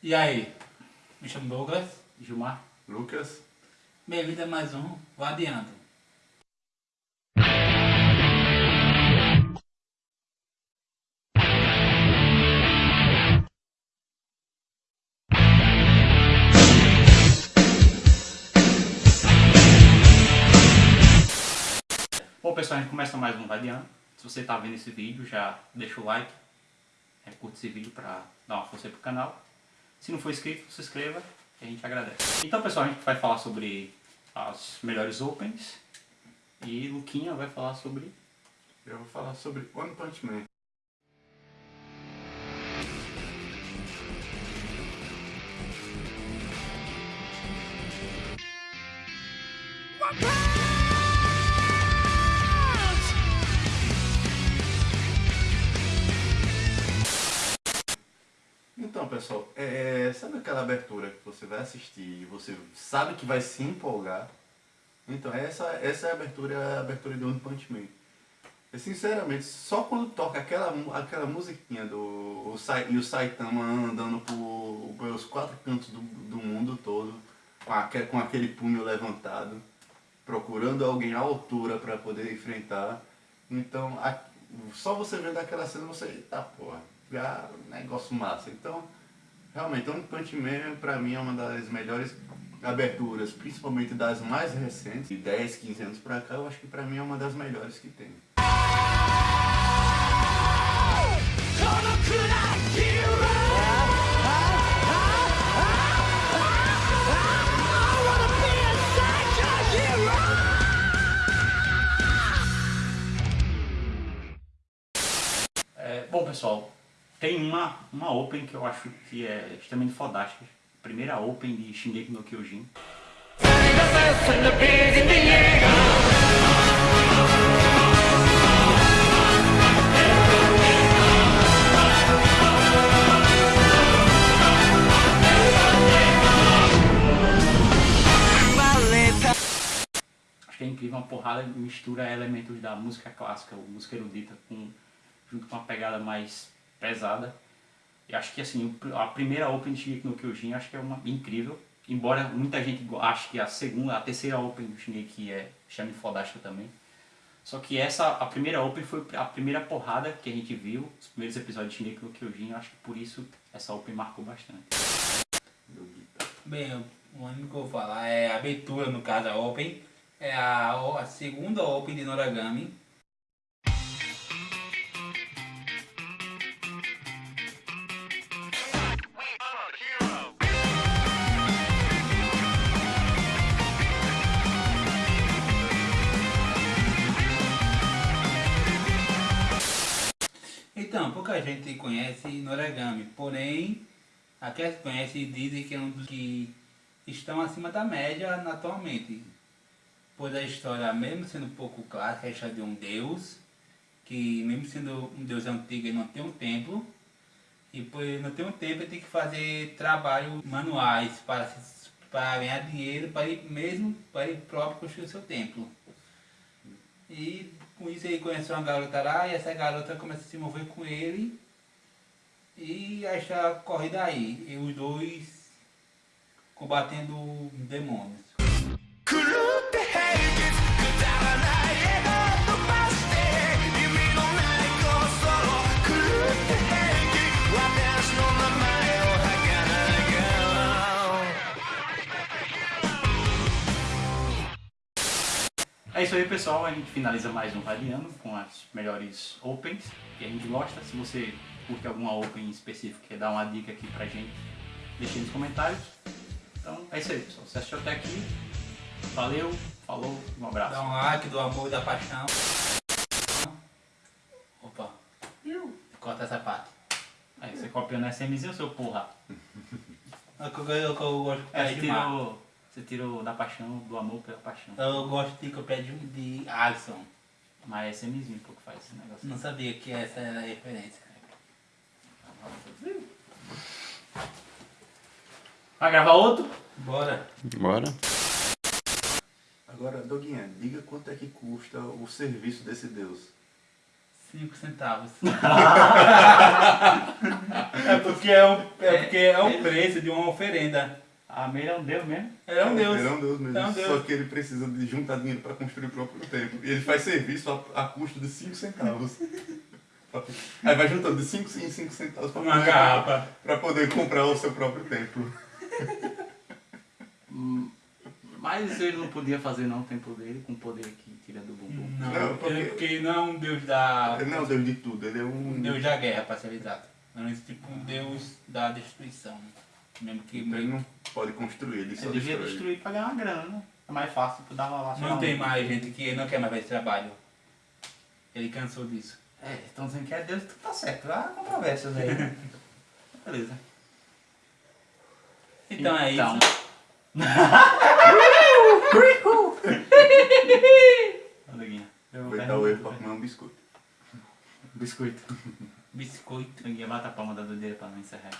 E aí? Me chamo Douglas. Gilmar. Lucas. Bem-vindo a mais um Vadiando. Bom pessoal, a gente começa mais um Vadiando. Se você está vendo esse vídeo, já deixa o like, é, curte esse vídeo para dar uma força pro canal. Se não for inscrito, se inscreva e a gente agradece. Então pessoal, a gente vai falar sobre as melhores opens e Luquinha vai falar sobre... Eu vou falar sobre One Punch Man. Pessoal, é, sabe aquela abertura que você vai assistir e você sabe que vai se empolgar? Então, essa, essa é a abertura, é a abertura de One Punch Man. E, sinceramente, só quando toca aquela, aquela musiquinha do o, e o Saitama andando por, pelos quatro cantos do, do mundo todo, com, aquele, com aquele punho levantado, procurando alguém à altura para poder enfrentar. Então, a, só você vendo aquela cena, você, eita porra, já negócio massa. Então, realmente, One Punch Man pra mim é uma das melhores aberturas, principalmente das mais recentes, de 10, 15 anos pra cá, eu acho que pra mim é uma das melhores que tem. É, bom pessoal, tem uma, uma open que eu acho que é extremamente fodástica. Primeira open de Shingeki no Kyojin. Acho que é incrível, uma porrada mistura elementos da música clássica, música erudita, com, junto com uma pegada mais pesada. E acho que assim, a primeira Open de Shingeki no Kyojin acho que é uma incrível. Embora muita gente ache que a segunda, a terceira Open do Shingeki é chame fodástica também. Só que essa, a primeira Open foi a primeira porrada que a gente viu, os primeiros episódios de Shingeki no Kyojin, acho que por isso essa Open marcou bastante. Bem, o único que eu vou falar é a abertura, no caso, a Open. É a, a segunda Open de Noragami. Então, pouca gente conhece Noragami, porém, aqueles que conhecem dizem que é um dos que estão acima da média atualmente. Pois a história, mesmo sendo pouco clássica, é história de um deus, que mesmo sendo um deus antigo, ele não tem um templo, e por não ter um templo, ele tem que fazer trabalhos manuais para, para ganhar dinheiro, para ele mesmo, para ele próprio construir o seu templo. E com isso ele conheceu uma garota lá e essa garota começa a se envolver com ele. E a história corre daí. E os dois combatendo demônios. Isso aí pessoal, a gente finaliza mais um Radiano com as melhores opens que a gente gosta. Se você curte alguma open específica, quer dar uma dica aqui pra gente, deixe aí nos comentários. Então é isso aí pessoal, você assistiu até aqui, valeu, falou, um abraço. Dá um like do amor e da paixão. Opa, corta essa parte. Aí, você copiou na SMzinho, seu porra? É que eu, eu, eu gosto de É, tirou, você tirou da paixão, do amor pela paixão. Eu gosto de copiar de, de Alisson. Mas é SMzinho que faz esse negócio. Não sabia que essa era a referência. Vai gravar outro? Bora. Bora. Agora, Doguinha, diga quanto é que custa o serviço desse deus. 5 centavos. é porque é um, é porque é um preço de uma oferenda. Ah, ele é um deus mesmo? Ele é um Deus. Ele é um Deus mesmo. É um Deus. Só que ele precisa de juntar dinheiro para construir o próprio templo. E ele faz serviço a, a custo de 5 centavos. Aí vai juntando de 5 em 5 centavos para Uma poder, garrafa. pra poder comprar o seu próprio templo. Hum, Mas ele não podia fazer não o templo dele com o poder que tira do bumbum. Não, Não, porque- ele- porque não é um Deus da. Ele não é o Deus de tudo, ele é um. um Deus da guerra, para ser exato. É um tipo um Deus da destruição. Mesmo que Ele não pode construir, ele só Ele devia destrói. destruir pra ganhar uma grana, né? É mais fácil dar lá sei lá, não tem mais gente que não quer mais fazer esse trabalho. Ele cansou disso. É, estão dizendo que é Deus, tu tá certo. Há controvérsias aí. né? Beleza. Então, é Então. isso. Olha, Guinha. Eu Vai quero dar o erro para comer um biscoito. biscoito. Biscoito. Guinha, bata a palma da doideira pra não encerrar.